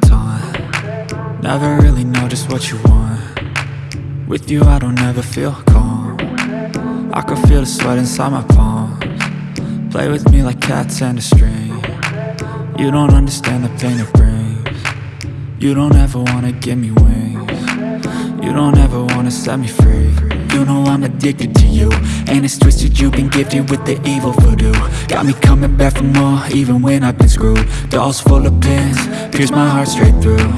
time Never really know just what you want. With you I don't ever feel calm. I can feel the sweat inside my palms. Play with me like cats and a string. You don't understand the pain it brings. You don't ever wanna give me wings. You don't ever wanna set me free You know I'm addicted to you. And it's twisted you've been gifted with the evil voodoo. Got me coming back for more even when I've been screwed. Dolls full of pins, pierce my heart straight through.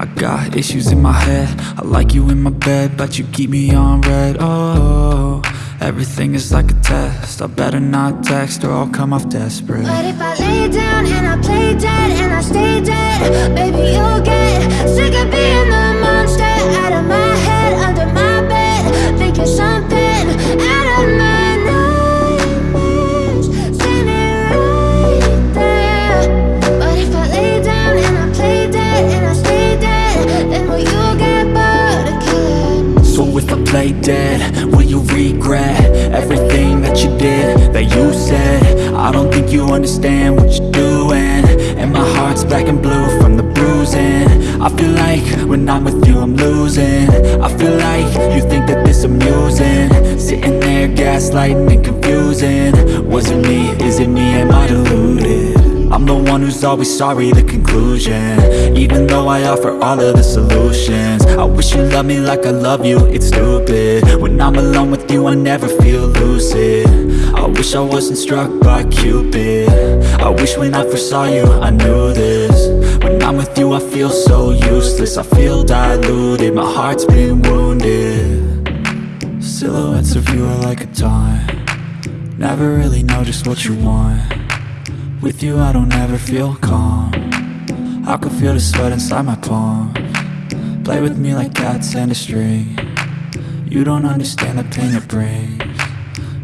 I got issues in my head. I like you in my bed, but you keep me on red. Oh, everything is like a test. I better not text or I'll come off desperate. But if I lay down and I play dead and I stay dead Baby, you'll get sick of being the monster Out of my head, under my lay So if I play dead, will you regret Everything that you did, that you said? I don't think you understand what you're doing. And my heart's black and blue from the bruising I feel like when I'm with you I'm losing. I feel like you think that this amusing. Sitting there gaslighting and confusing. Was it me, is it me, am I deluded? I'm the one who's always sorry, the conclusion. Even though I offer all of the solutions. I wish you loved me like I love you, it's stupid. When I'm alone with you, I never feel lucid. I wish I wasn't struck by Cupid. I wish when I first saw you, I knew this I'm with you, I feel so useless. I feel diluted, my heart's been wounded. Silhouettes of you are like a taunt. Never really know just what you want. With you I don't ever feel calm. I can feel the sweat inside my palm. Play with me like cats and a string. You don't understand the pain it brings.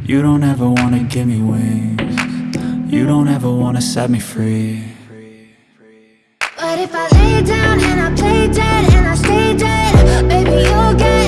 You don't ever wanna give me wings. You don't ever wanna set me free down and I play dead and I stay dead. Baby, you'll get